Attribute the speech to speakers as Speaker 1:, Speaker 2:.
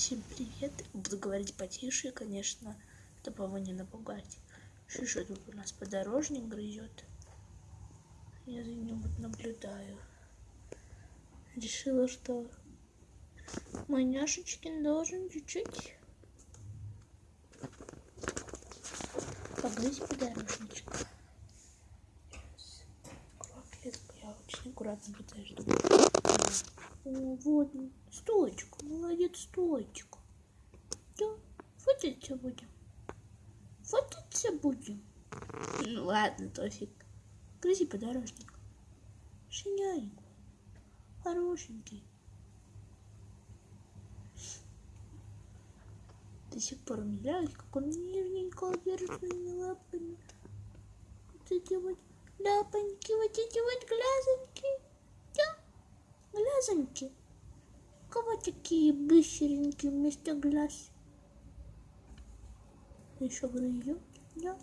Speaker 1: Всем привет. Буду говорить потише, конечно, чтобы его не напугать. Что же тут у нас подорожник грызет? Я за ним вот наблюдаю. Решила, что мой няшечкин должен чуть-чуть погрызть подорожничек. Клетку я очень аккуратно пытаюсь О, вот, стоечку, молодец, стоечку. Да, фотиться будем. Фотиться будем. Ну ладно, Тофик. Грызи подорожник. Шиняйку. Хорошенький. До сих пор умиляюсь, как он нежненько держит своими лапами. Вот эти вот ляпоньки, вот эти вот глазоньки. Глазоньки. У кого такие быстренькие вместо глаз? Еще грызет, да?